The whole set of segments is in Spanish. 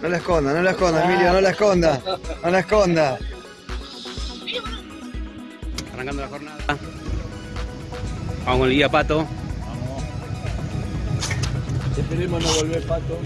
No la esconda, no la esconda, Emilio, no la esconda. No la esconda. Arrancando la jornada. Vamos con el guía Pato. Esperemos no volver pato.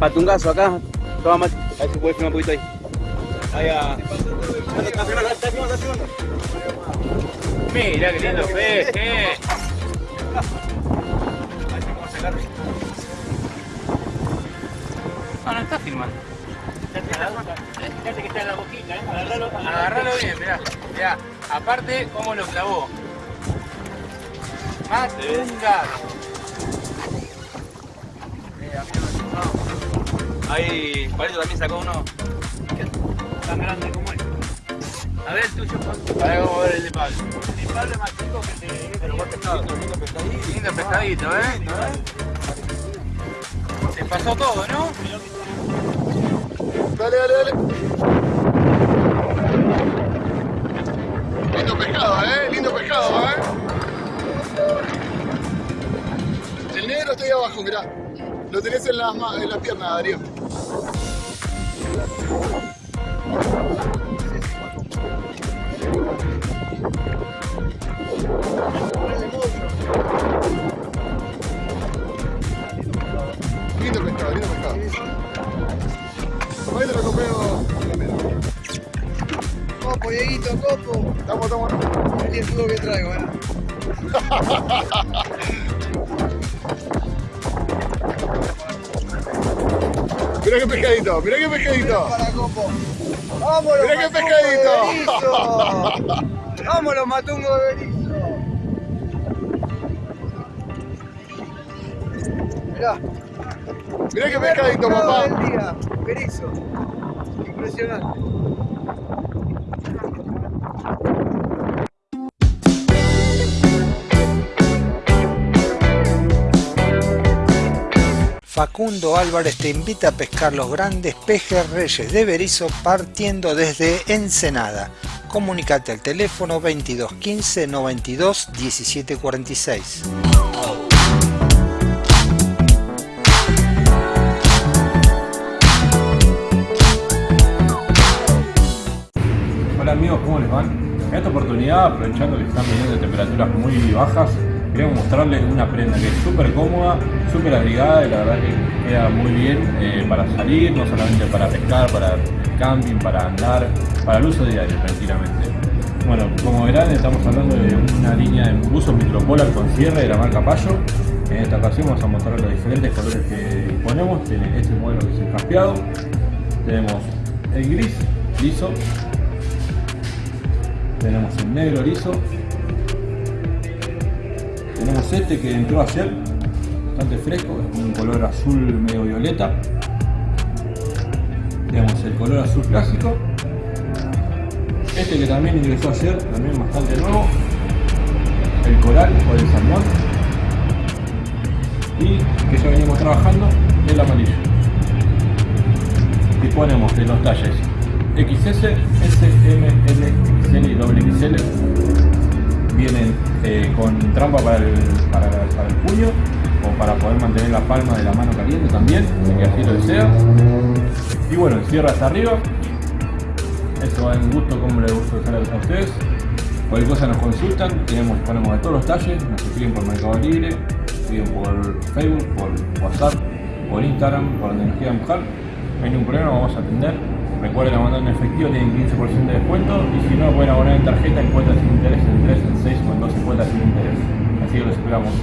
Patungazo acá. Toma más. A ver si puedes filmar un poquito ahí. Ahí a. Mira qué lindo peje. Ah, no está filmando. Fíjate que está en la boquita, ¿eh? Agarralo, Agarralo bien, mirá. Mirá. Aparte, cómo lo clavó. Más gato. Ahí, Palito también sacó uno. tan grande como este. A ver el tuyo, Pablo. A ver, vamos a ver el de Pablo. El Pablo es más chico que el de... Pero buen pescado. Lindo pescadito, ¿eh? Se pasó todo, ¿no? Dale, dale, dale. Lindo pescado, eh. Lindo pescado, eh. El negro está ahí abajo, mirá. Lo tenés en las, en las piernas, Darío. Lindo pescado, lindo pescado. Ahí te lo copeo. Copo, Dieguito, copo. Estamos, estamos. Que traigo, ¿eh? Mirá qué pescadito, mirá qué pescadito. Para copo. ¡Vámonos, Mirá qué pescadito. ¡Vámonos, matungo de Berizo! Mirá. Mirá qué pescadito, papá. del día, Berizo. Impresionante. Facundo Álvarez te invita a pescar los grandes pejes reyes de Berizo partiendo desde Ensenada. Comunicate al teléfono 22 15 92 17 46. Hola amigos, ¿cómo les van? En esta oportunidad, aprovechando que están viniendo temperaturas muy bajas, queremos mostrarles una prenda que es súper cómoda, súper abrigada y la verdad que queda muy bien eh, para salir, no solamente para pescar, para camping, para andar, para el uso diario tranquilamente. Bueno, como verán estamos hablando de una línea de buzo micropolar con cierre de la marca Payo. En esta ocasión vamos a mostrar los diferentes colores que disponemos. Tiene este modelo que es el caspeado. Tenemos el gris liso, tenemos el negro liso. Tenemos este que entró ayer, bastante fresco, es un color azul medio violeta. Tenemos el color azul clásico. Este que también ingresó ayer, también bastante nuevo. El coral o el salmón. Y que ya venimos trabajando, el amarillo. Disponemos de los talles XS, S, L, XL y doble XL. Vienen eh, con trampa para el, para, el puño o para poder mantener la palma de la mano caliente también, que así lo desea. Y bueno, el cierre hasta arriba. Eso va en gusto como les gusta usar a ustedes. Cualquier cosa nos consultan, tenemos, ponemos de todos los talles, nos escriben por Mercado Libre, escriben por Facebook, por WhatsApp, por Instagram, por donde nos quieran buscar. No hay ningún problema, vamos a atender. Recuerden abonar en efectivo, tienen 15% de descuento y si no, pueden abonar en tarjeta en cuotas sin interés en 3, en 6 o en 12 cuotas sin interés. Así que los esperamos.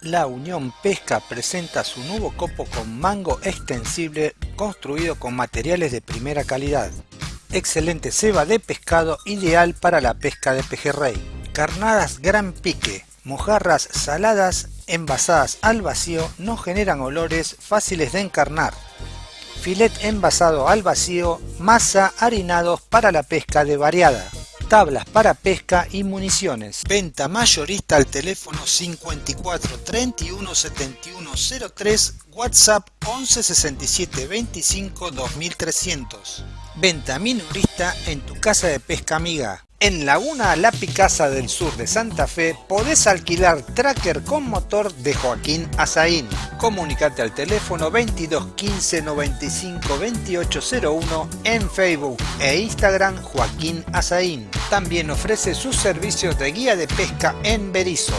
La Unión Pesca presenta su nuevo copo con mango extensible construido con materiales de primera calidad. Excelente ceba de pescado ideal para la pesca de pejerrey. Carnadas gran pique, mojarras saladas envasadas al vacío no generan olores fáciles de encarnar. Filet envasado al vacío, masa harinados para la pesca de variada tablas para pesca y municiones. Venta mayorista al teléfono 54 31 71 03, WhatsApp 11 67 25 2300. Venta minorista en tu casa de pesca amiga. En Laguna La Picasa del sur de Santa Fe podés alquilar tracker con motor de Joaquín Azaín. Comunicate al teléfono 22 15 95 2801 en Facebook e Instagram Joaquín Azaín. También ofrece sus servicios de guía de pesca en Berizo.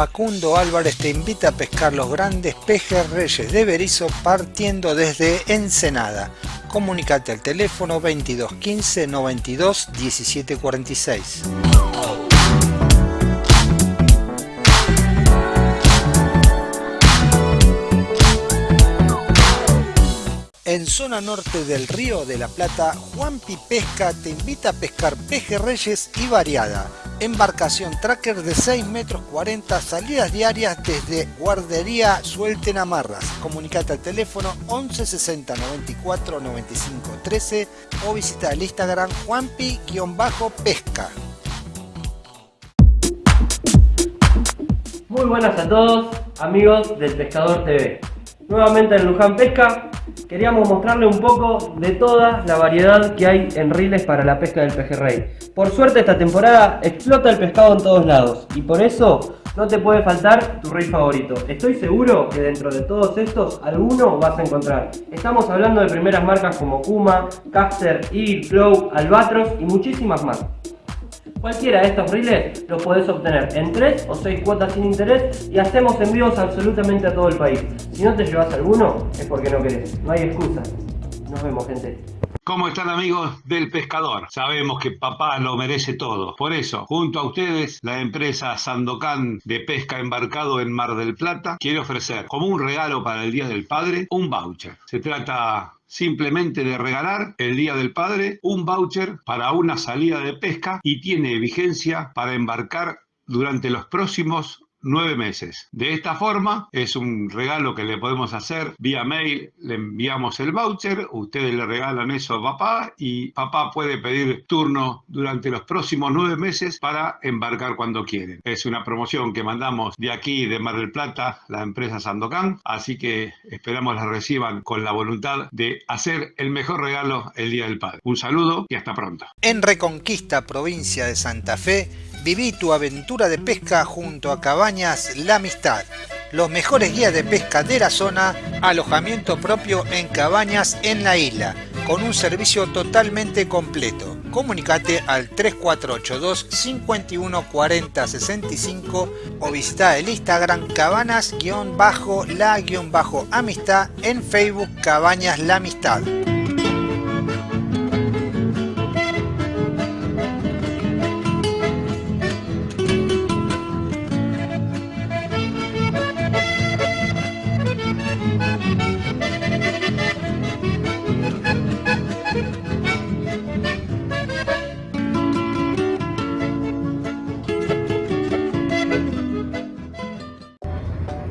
Facundo Álvarez te invita a pescar los grandes pejerreyes de Berizo partiendo desde Ensenada. Comunicate al teléfono 2215 92 17 46. En zona norte del Río de la Plata, Juanpi Pesca te invita a pescar pejerreyes y variada. Embarcación tracker de 6 metros 40, salidas diarias desde Guardería Suelten Amarras. Comunicate al teléfono 11 60 94 95 13 o visita el Instagram Juanpi-pesca. Muy buenas a todos, amigos del Pescador TV. Nuevamente en Luján Pesca, queríamos mostrarle un poco de toda la variedad que hay en riles para la pesca del pejerrey. Por suerte esta temporada explota el pescado en todos lados y por eso no te puede faltar tu reel favorito. Estoy seguro que dentro de todos estos alguno vas a encontrar. Estamos hablando de primeras marcas como Kuma, Caster, Eagle, Flow, Albatros y muchísimas más. Cualquiera de estos reels los podés obtener en 3 o 6 cuotas sin interés y hacemos envíos absolutamente a todo el país. Si no te llevas alguno es porque no querés, no hay excusa. Nos vemos gente. ¿Cómo están amigos del pescador? Sabemos que papá lo merece todo. Por eso, junto a ustedes, la empresa Sandocan de Pesca Embarcado en Mar del Plata quiere ofrecer como un regalo para el Día del Padre un voucher. Se trata simplemente de regalar el Día del Padre un voucher para una salida de pesca y tiene vigencia para embarcar durante los próximos nueve meses. De esta forma, es un regalo que le podemos hacer vía mail, le enviamos el voucher, ustedes le regalan eso a papá y papá puede pedir turno durante los próximos nueve meses para embarcar cuando quieren. Es una promoción que mandamos de aquí, de Mar del Plata, la empresa Sandocan, así que esperamos la reciban con la voluntad de hacer el mejor regalo el Día del Padre. Un saludo y hasta pronto. En Reconquista, provincia de Santa Fe, Viví tu aventura de pesca junto a Cabañas La Amistad. Los mejores guías de pesca de la zona, alojamiento propio en cabañas en la isla, con un servicio totalmente completo. Comunicate al 3482 51 40 65 o visita el Instagram cabanas-la-amistad en Facebook Cabañas La Amistad.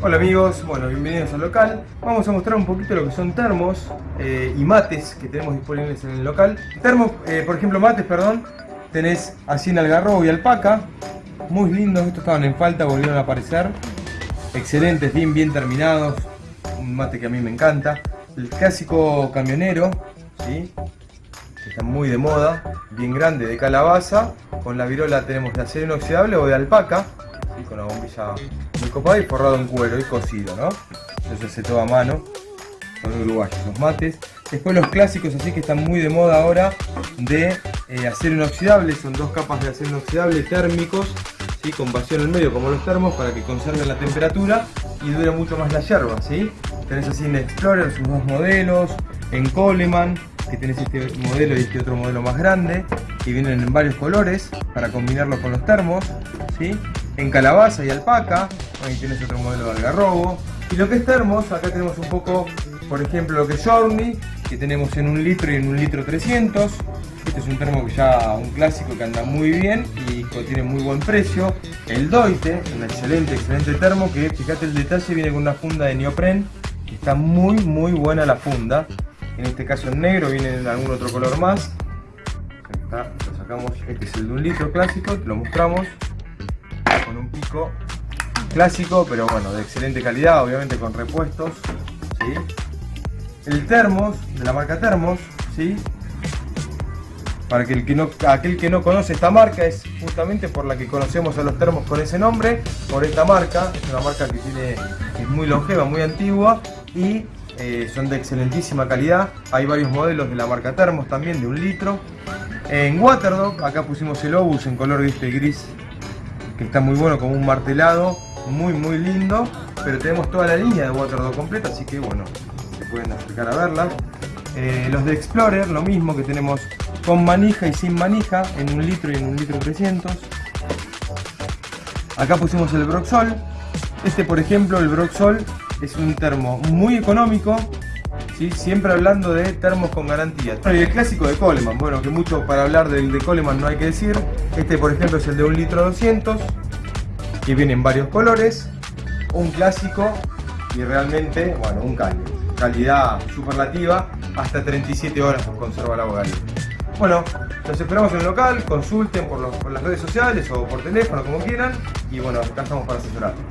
Hola amigos, bueno, bienvenidos al local. Vamos a mostrar un poquito lo que son termos eh, y mates que tenemos disponibles en el local. Termos, eh, por ejemplo mates, perdón, tenés así en algarrobo y alpaca. Muy lindos, estos estaban en falta, volvieron a aparecer. Excelentes, bien, bien terminados. Un mate que a mí me encanta. El clásico camionero, ¿sí? que está muy de moda, bien grande, de calabaza. Con la virola tenemos de acero inoxidable o de alpaca, con la bombilla muy copada y forrado en cuero y cocido, ¿no? Eso se todo a mano, son uruguayos los mates. Después los clásicos así que están muy de moda ahora de eh, acero inoxidable, son dos capas de acero inoxidable térmicos, ¿sí? con vacío en el medio como los termos para que conserven la temperatura y dure mucho más la yerba, ¿sí? Tenés así en Explorer sus dos modelos, en Coleman, que tenés este modelo y este otro modelo más grande, que vienen en varios colores para combinarlo con los termos, ¿sí? En calabaza y alpaca, ahí tienes otro modelo de algarrobo. Y lo que es termos, acá tenemos un poco, por ejemplo, lo que es Journey, que tenemos en un litro y en un litro 300. Este es un termo que ya, un clásico que anda muy bien y tiene muy buen precio. El Doite, un excelente, excelente termo que, fíjate el detalle, viene con una funda de neopren. que Está muy, muy buena la funda. En este caso en negro, viene en algún otro color más. Acá lo sacamos, este es el de un litro clásico, te lo mostramos. Con un pico clásico, pero bueno, de excelente calidad, obviamente con repuestos. ¿sí? El termos, de la marca Termos, ¿sí? Para que el que no, aquel que no conoce esta marca es justamente por la que conocemos a los termos con ese nombre, por esta marca, es una marca que tiene, es muy longeva, muy antigua y eh, son de excelentísima calidad. Hay varios modelos de la marca Termos también, de un litro. En Waterdog, acá pusimos el Obus en color este gris, que está muy bueno, como un martelado, muy muy lindo, pero tenemos toda la línea de Waterdog completa, así que bueno, se pueden acercar a verla. Eh, los de Explorer, lo mismo que tenemos con manija y sin manija, en un litro y en un litro 300. Acá pusimos el Broxol. Este por ejemplo, el Broxol, es un termo muy económico, ¿sí? siempre hablando de termos con garantía. Y el clásico de Coleman, bueno, que mucho para hablar del de Coleman no hay que decir. Este por ejemplo es el de un litro 200, que viene en varios colores. Un clásico y realmente, bueno, un caño. Calidad superlativa, hasta 37 horas conserva el agua. Bueno, los esperamos en el local, consulten por, por las redes sociales o por teléfono, como quieran. Y bueno, acá estamos para asesorar.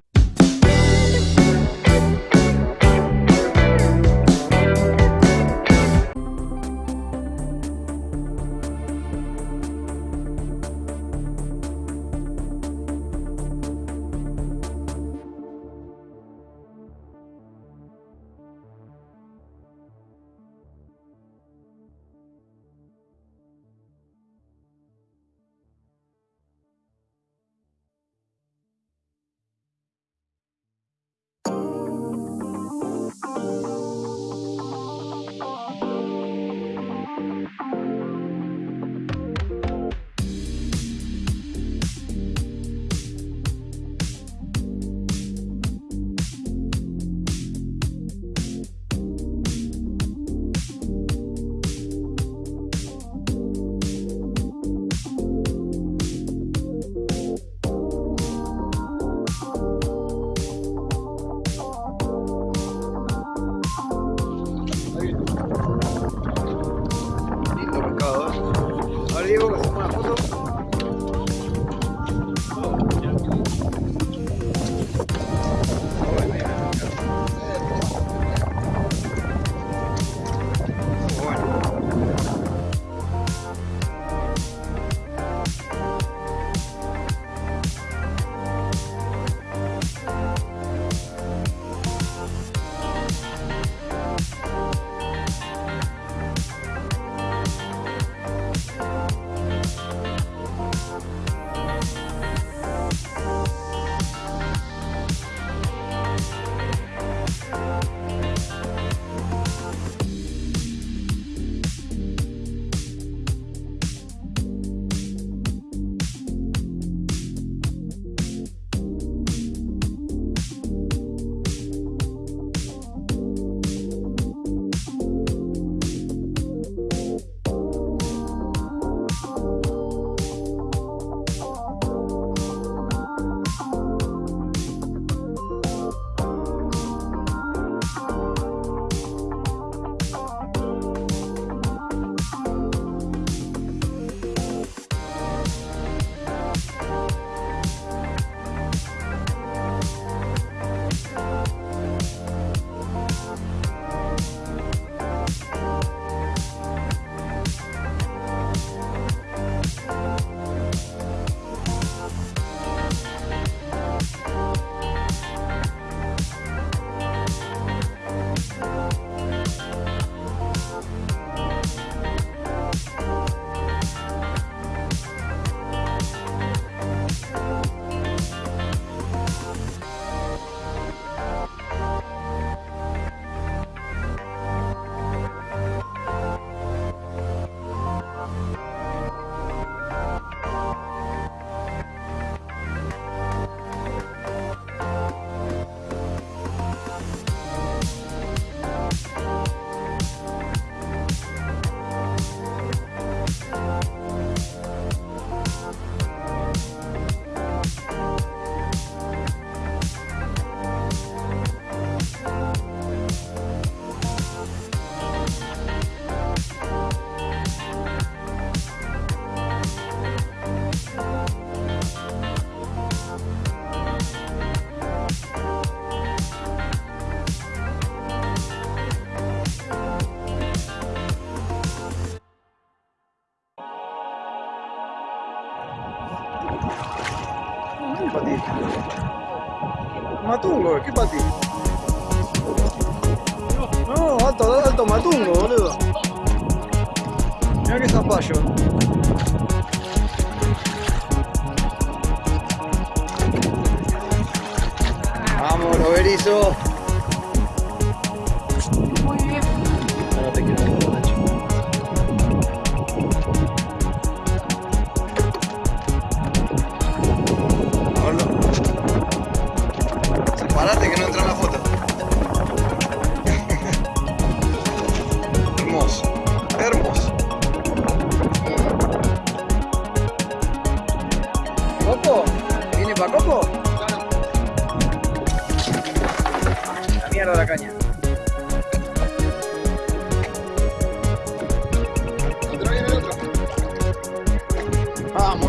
Matungo, ¿qué pati?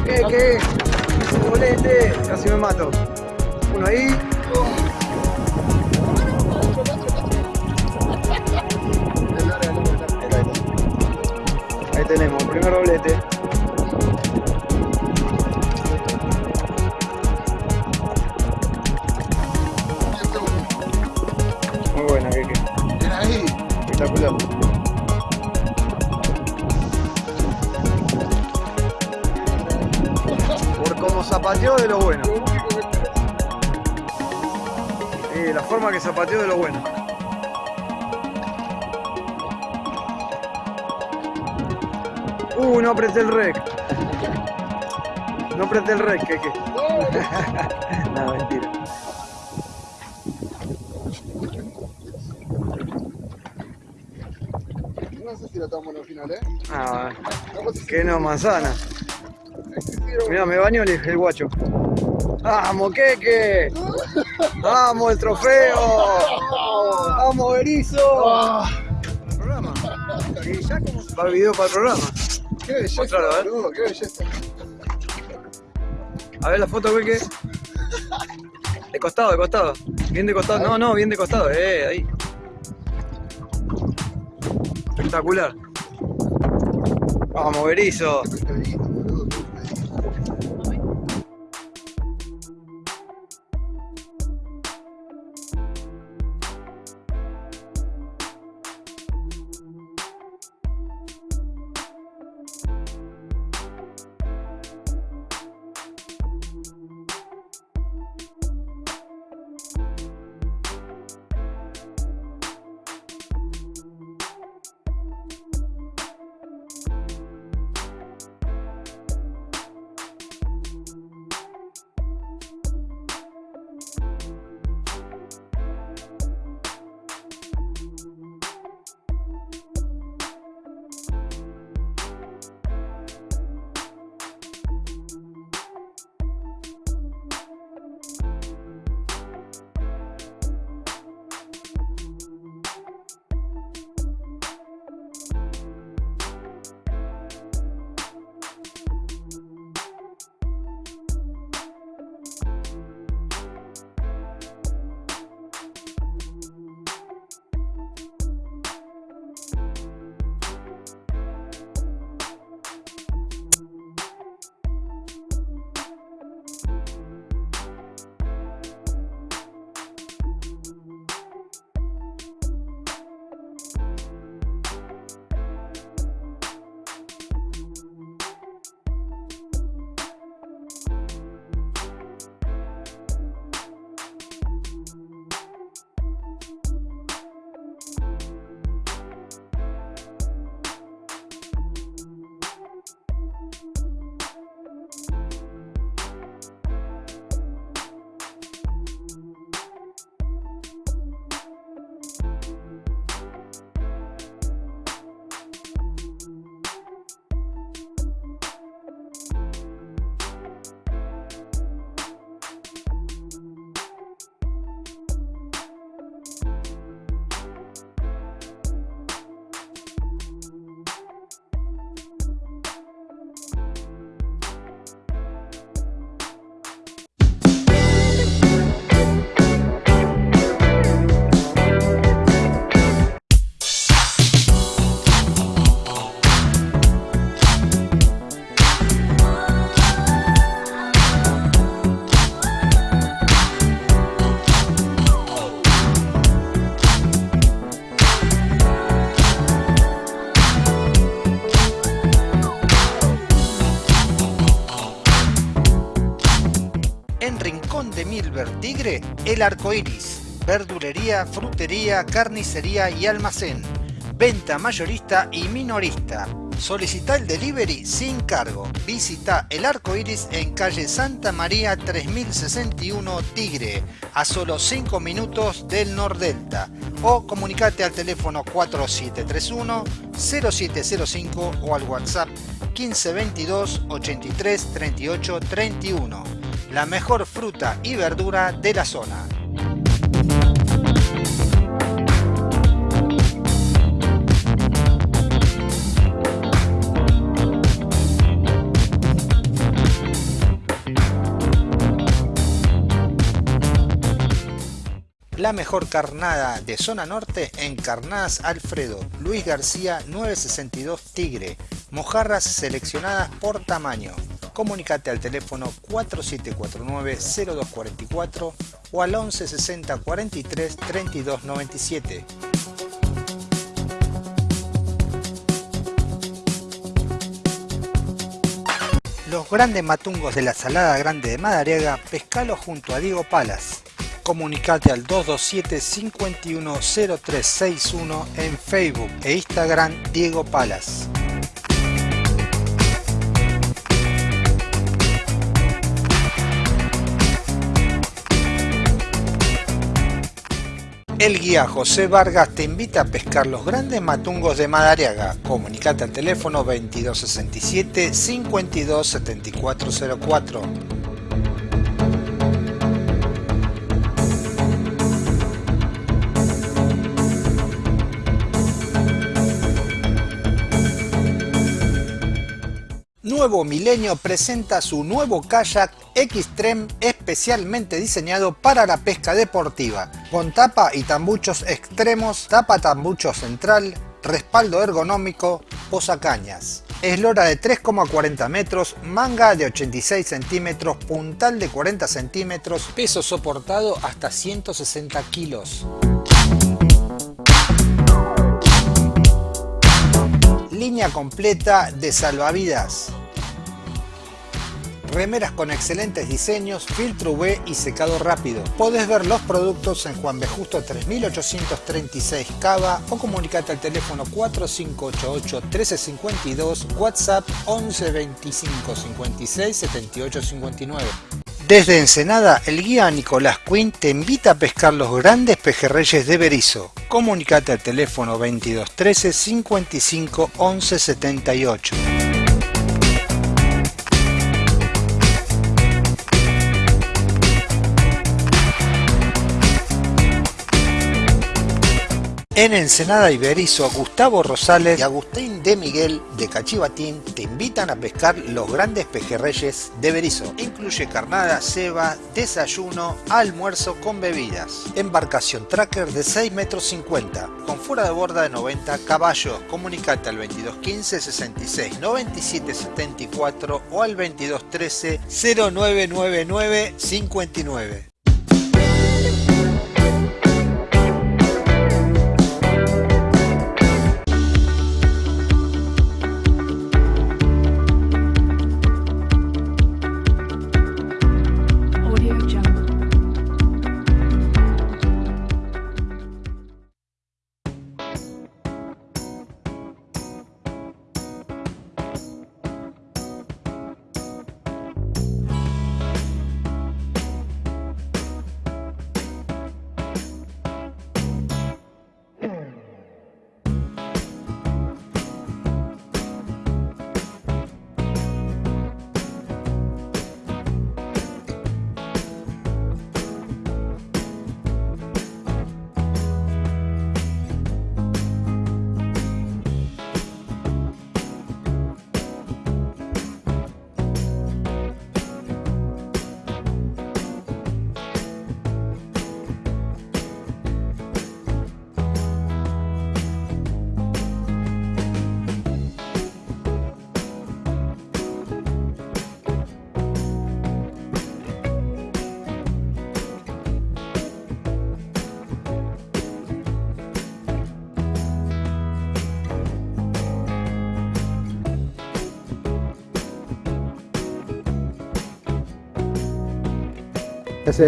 ¿Qué, qué? Bolete, casi me mato. Uno ahí. Ahí tenemos, primer doblete. Zapateó de lo bueno. Eh, la forma que zapateó de lo bueno. Uh, no apreté el rec. No apreté el rec, que no, mentira. No sé si la estamos en el final, ¿eh? Ah, que no, manzana. Mira, me bañó el, el guacho. ¡Vamos, Keke! ¡Vamos, el trofeo! ¡Vamos, Berizo! Programa. Va el video para el programa. ¡Qué belleza, Mostralo, a ver. boludo! ¡Qué belleza! A ver la foto, Keke. De costado, de costado. Bien de costado. No, no, bien de costado. Eh, ahí. Espectacular. Vamos, Berizo. El arco iris. verdulería, frutería, carnicería y almacén. Venta mayorista y minorista. Solicita el delivery sin cargo. Visita el arco iris en calle Santa María 3061 Tigre, a solo 5 minutos del Nordelta. O comunicate al teléfono 4731 0705 o al WhatsApp 1522 83 38 31. La mejor fruta y verdura de la zona. La mejor carnada de zona norte en Carnadas Alfredo, Luis García 962 Tigre, mojarras seleccionadas por tamaño. Comunicate al teléfono 4749-0244 o al 1160 43 32 97. Los grandes matungos de la Salada Grande de Madariaga, pescalo junto a Diego Palas. Comunicate al 227 510361 en Facebook e Instagram Diego Palas. El guía José Vargas te invita a pescar los grandes matungos de Madariaga. Comunicate al teléfono 2267 527404. Nuevo Milenio presenta su nuevo kayak Xtreme especialmente diseñado para la pesca deportiva, con tapa y tambuchos extremos, tapa tambucho central, respaldo ergonómico, posacañas. Eslora de 3,40 metros, manga de 86 centímetros, puntal de 40 centímetros, peso soportado hasta 160 kilos. Línea completa de salvavidas. Remeras con excelentes diseños, filtro UV y secado rápido. Podés ver los productos en Juan B. Justo 3836 Cava o comunicate al teléfono 4588 1352, WhatsApp 11 25 56 78 59. Desde Ensenada, el guía Nicolás Quinn te invita a pescar los grandes pejerreyes de Berizo. Comunicate al teléfono 2213 55 11 78. En Ensenada Iberizo, Gustavo Rosales y Agustín de Miguel de Cachivatín te invitan a pescar los grandes pejerreyes de Berizo. Incluye carnada, ceba, desayuno, almuerzo con bebidas. Embarcación tracker de 6 metros 50, con fuera de borda de 90 caballos. Comunicate al 2215 66 97 74 o al 2213 0999 59.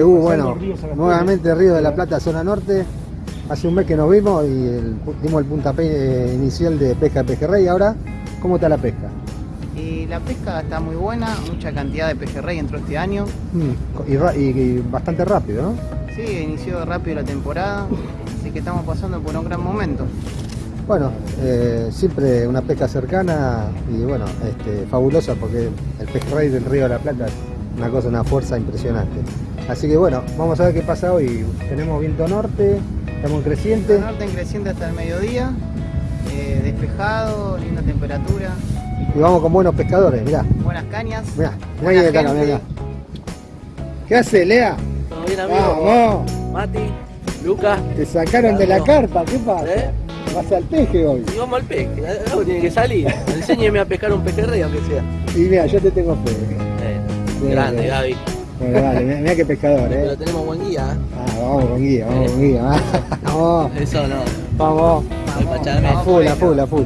Uh, bueno, nuevamente Río de la Plata, zona norte. Hace un mes que nos vimos y el- dimos el puntapié eh, inicial de pesca de pejerrey. Ahora, ¿cómo está la pesca? Y la pesca está muy buena, mucha cantidad de pejerrey entró este año. Mm, y, y- y bastante rápido, ¿no? Sí, inició rápido la temporada, así que estamos pasando por un gran momento. Bueno, eh, siempre una pesca cercana y bueno, este, fabulosa porque el pejerrey del Río de la Plata es una cosa, una fuerza impresionante. Así que bueno, vamos a ver qué pasa hoy. Tenemos viento norte, estamos en creciente. El norte en creciente hasta el mediodía, eh, despejado, linda temperatura, Y vamos con buenos pescadores, mirá, buenas cañas. mirá, mirá buena quién está acá, mirá. ¿Qué hace, Lea? Todo bien, amigo. Vamos, Mati, Lucas. te sacaron de la carpa, ¿qué pasa? ¿Eh? Vas al peje hoy. Y vamos al peje. Algo tiene que salir. Enséñeme a pescar un pejerrey, aunque sea. Y mira, yo te tengo fe. Eh, grande. Gaby. Bueno, vale, mirá, mirá qué pescador, Pero eh. tenemos buen guía. ¿eh? Ah, vamos con guía, vamos con guía. Vamos, Eso no. vamos. Pachamé. A full, a full, a full.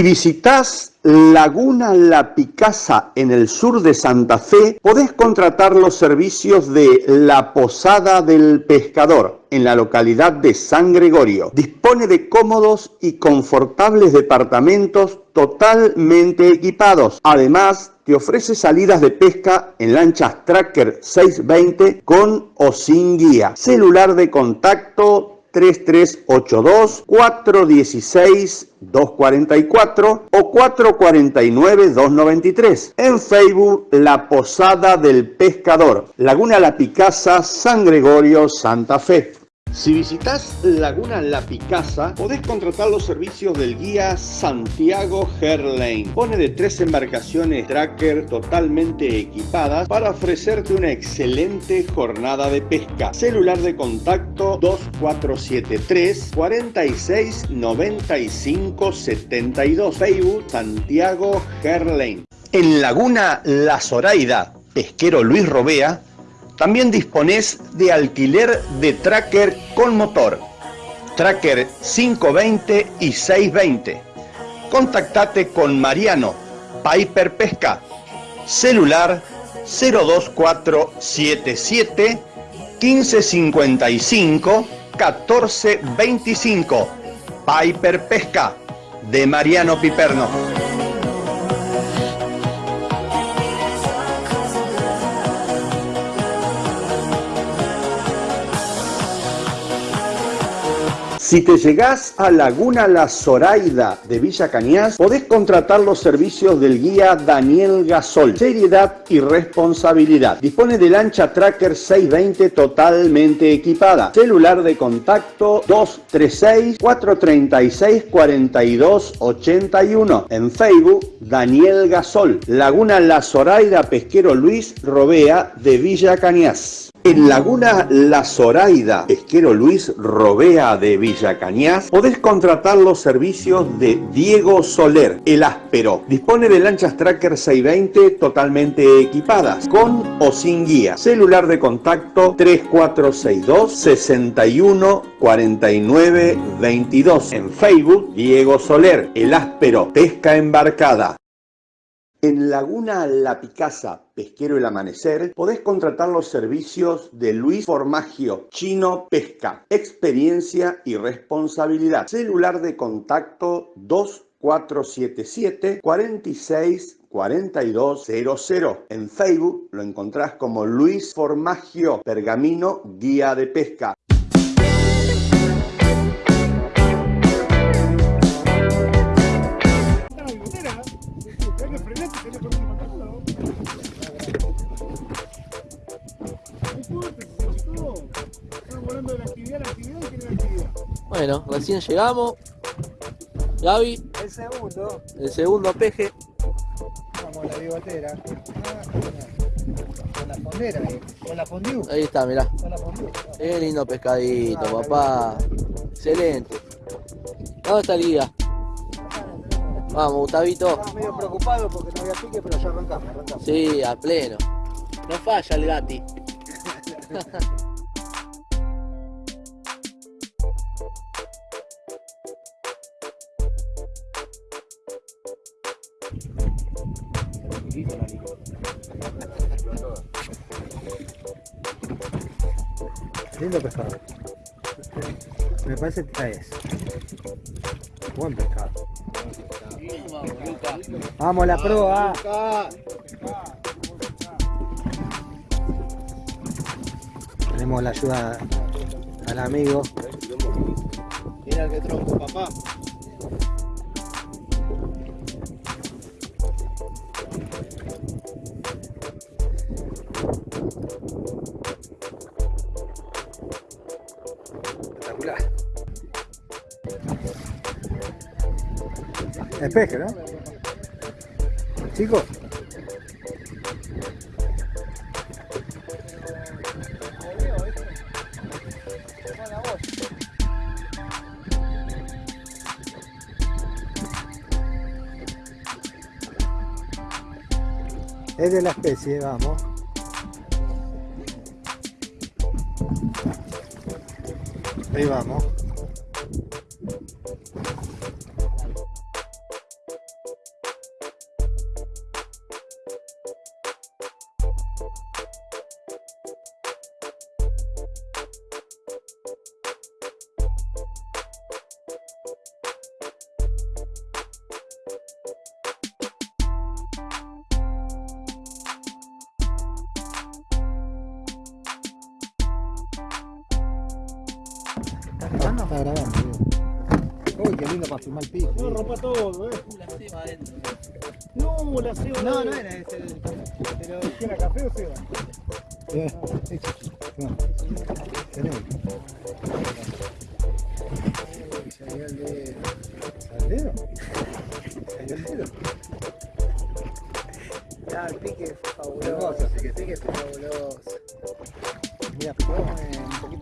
Si visitas Laguna La Picasa en el sur de Santa Fe, podés contratar los servicios de La Posada del Pescador en la localidad de San Gregorio. Dispone de cómodos y confortables departamentos totalmente equipados. Además, te ofrece salidas de pesca en lanchas Tracker 620 con o sin guía. Celular de contacto 3382 416 244 o 449 293. En Facebook La Posada del Pescador, Laguna La Picasa, San Gregorio, Santa Fe. Si visitas Laguna La Picasa, podés contratar los servicios del guía Santiago Herlane. Pone de tres embarcaciones tracker totalmente equipadas para ofrecerte una excelente jornada de pesca. Celular de contacto 2473 46 95 72. Facebook Santiago Herlane. En Laguna La Zoraida, pesquero Luis Robea, también disponés de alquiler de tracker con motor, tracker 520 y 620. Contactate con Mariano, Piper Pesca, celular 02477 1555 1425. Piper Pesca de Mariano Piperno. Si te llegás a Laguna La Zoraida de Villa Cañas, podés contratar los servicios del guía Daniel Gasol. Seriedad y responsabilidad. Dispone de lancha Tracker 620 totalmente equipada. Celular de contacto 236 436 42 81. En Facebook, Daniel Gasol. Laguna La Zoraida Pesquero Luis Robea de Villa Cañas. En Laguna La Zoraida, pesquero Luis Robea de Villa Cañas, podés contratar los servicios de Diego Soler, el áspero. Dispone de lanchas Tracker 620 totalmente equipadas, con o sin guía. Celular de contacto 3462 61 49 22. En Facebook, Diego Soler, el áspero, pesca embarcada. En Laguna La Picasa, Pesquero El Amanecer, podés contratar los servicios de Luis Formagio, Chino Pesca, experiencia y responsabilidad. Celular de contacto 2477 46 4200. En Facebook lo encontrás como Luis Formagio, Pergamino, Guía de Pesca. Bueno, recién llegamos. Gaby, El segundo, el segundo peje. vamos a la bigotera. Con la fondera ahí, con la fondue. Ahí está, mirá. Con la fondue. Qué lindo pescadito, Ah, papá. Excelente. ¿Dónde está el guía? Vamos, Gustavito. Estaba medio preocupado porque no había pique, pero ya arrancamos, arrancamos. Sí, a pleno. No falla el gati. Lindo pescado. Me parece que traes. Buen pescado. Vamos a la proa. Tenemos la ayuda al amigo. Mira que tronco, papá. Espeje, ¿no? Chicos. Es de la especie, vamos. Ahí vamos. Está grabando. Uy, qué lindo para filmar el piso. No, rompa todo, eh. La ceba adentro. No, la ceba. No, no era ese. Pero, ¿qué era café o ceba? Eh, hecho. No. Tenemos. Uy, salió el dedo. ¿Salió el dedo? ¿Salió el dedo? Ah, el pique fue fabuloso. Hermoso, así que El pique fue fabuloso. Mira, eh, un poquito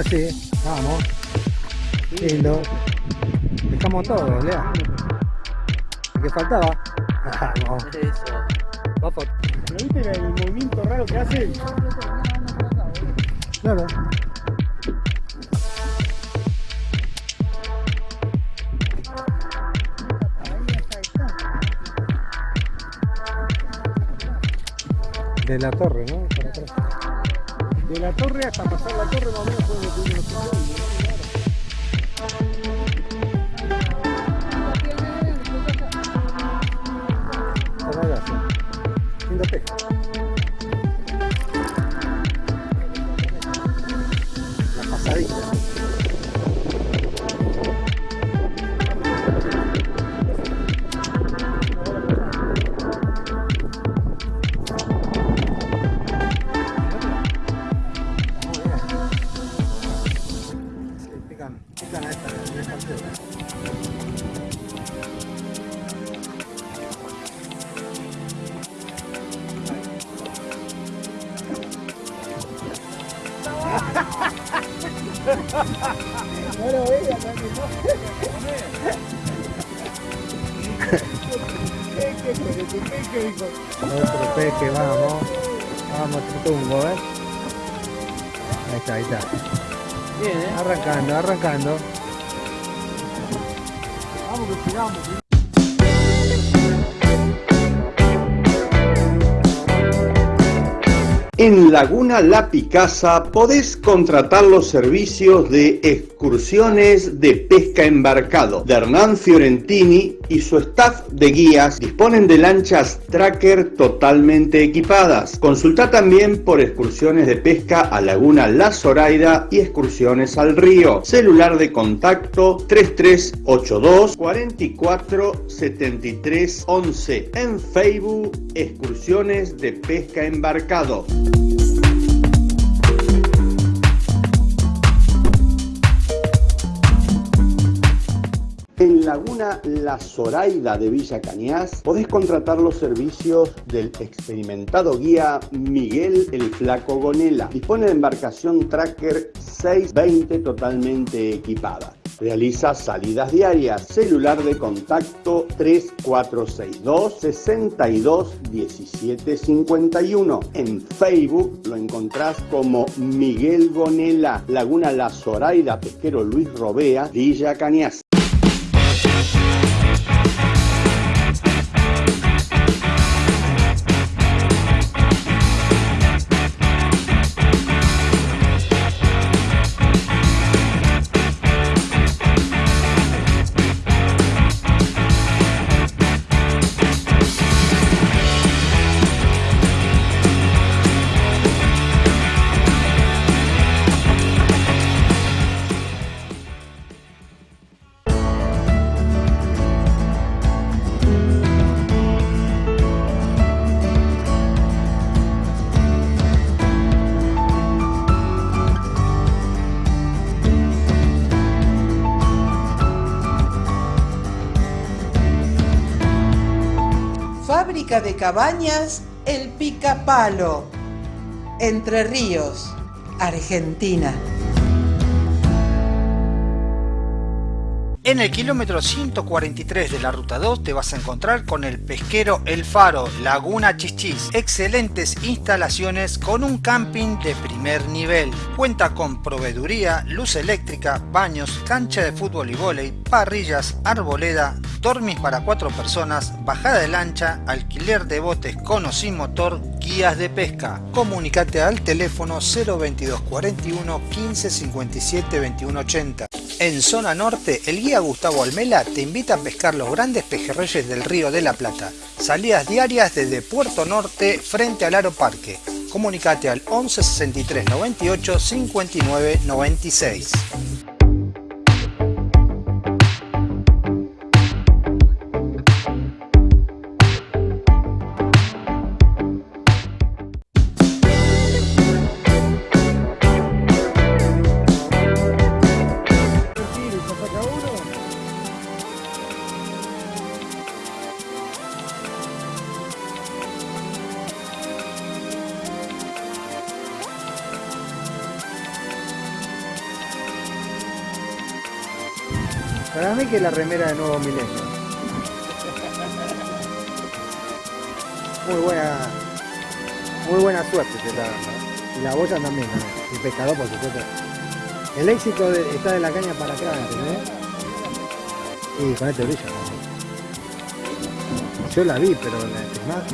Ahora sí, vamos. Lindo. Dejamos todo, Lea. ¿Qué faltaba? Vamos. Eso. Va por- ¿Pero viste el movimiento raro que hace? Claro. De la torre, ¿no? Para pasar la torre más o menos fue lo Ahí está. Bien, ¿eh? Arrancando, arrancando. Vamos que. En Laguna La Picasa podés contratar los servicios de excursiones de pesca embarcado de Hernán Fiorentini y su staff de guías disponen de lanchas tracker totalmente equipadas. Consulta también por excursiones de pesca a Laguna La Zoraida y excursiones al río. Celular de contacto 3382 44 73 11. En Facebook, excursiones de pesca embarcado. En Laguna La Zoraida de Villa Cañas, podés contratar los servicios del experimentado guía Miguel el Flaco Gonela. Dispone de embarcación Tracker 620 totalmente equipada. Realiza salidas diarias. Celular de contacto 3462 62 17 51. En Facebook lo encontrás como Miguel Gonela, Laguna La Zoraida, Pesquero Luis Robea, Villa Cañas. Cabañas El Picapalo, Entre Ríos, Argentina. En el kilómetro 143 de la ruta 2 te vas a encontrar con el pesquero El Faro, Laguna Chichis. Excelentes instalaciones con un camping de primer nivel. Cuenta con proveeduría, luz eléctrica, baños, cancha de fútbol y vóley, parrillas, arboleda, dormis para cuatro personas, bajada de lancha, alquiler de botes con o sin motor, guías de pesca. Comunicate al teléfono 022 41 15 57 21 80. En zona norte, el guía Gustavo Almela te invita a pescar los grandes pejerreyes del río de la Plata. Salidas diarias desde Puerto Norte frente al Aro Parque. Comunicate al 11 63 98 59 96. Que la remera de Nuevo Milenio. Muy buena, muy buena suerte se está dando. Y la boya también, el pescador por supuesto. El éxito está de la caña para ¿entendés? Y con este brillo. Yo la vi, pero la más.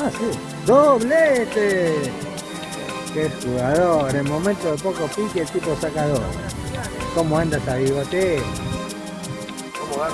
Ah, sí. ¡Doblete! ¡Qué jugador! En momento de poco pique el tipo saca dos. ¿Cómo anda esa bigotera? ¿Cómo dar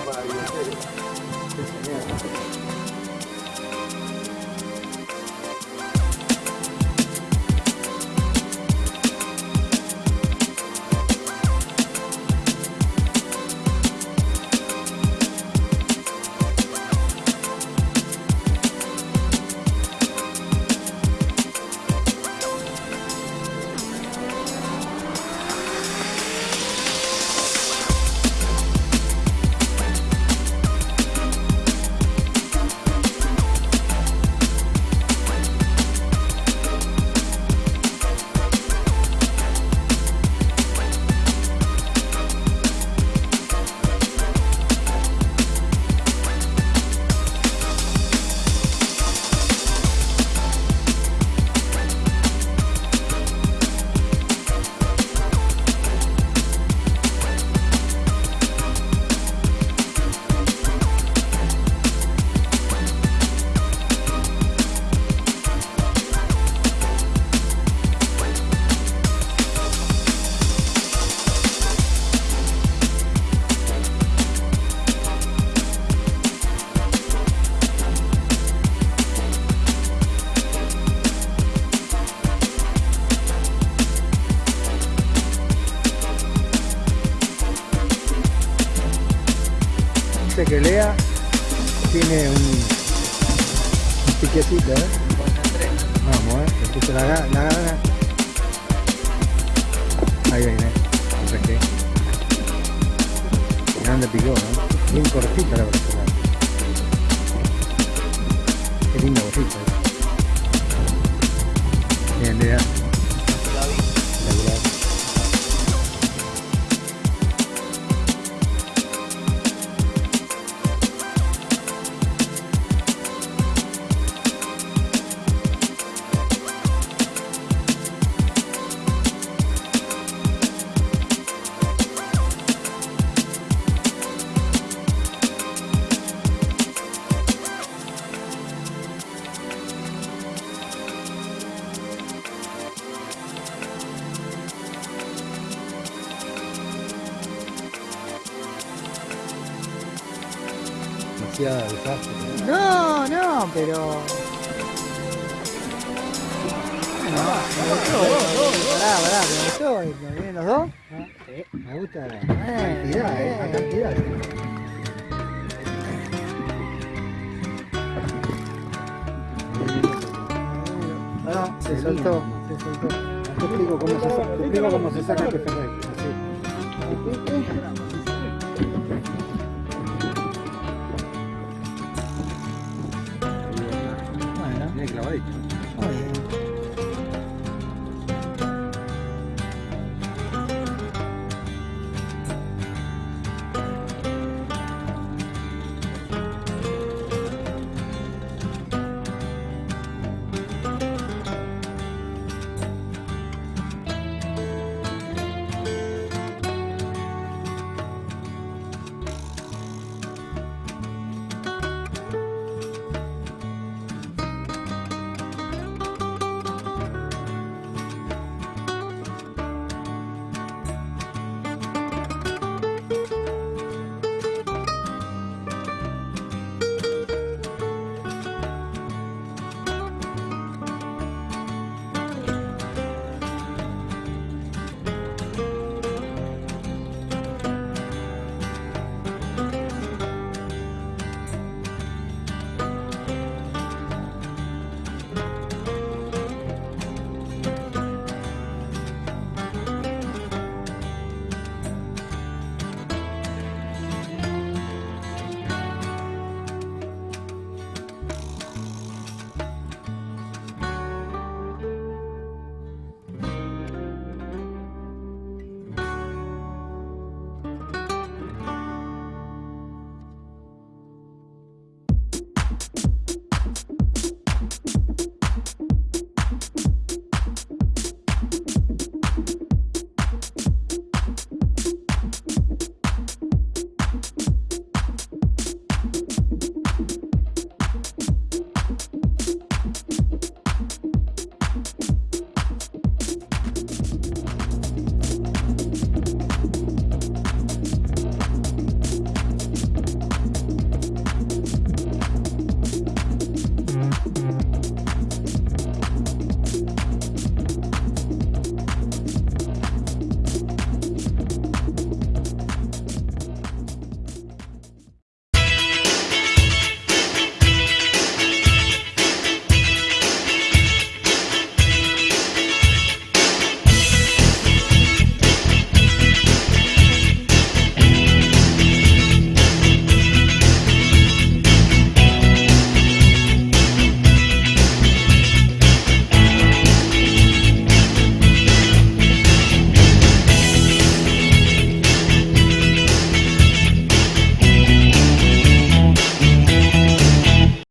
Demasiada desastre. No, no, pero. Bueno, gustó, pará, pará, me gustó, ¿me vienen los dos? Me gusta la cantidad, eh, la cantidad. No, se soltó, se soltó. Te explico cómo se saca, te explico cómo se saca pejerrey. Así.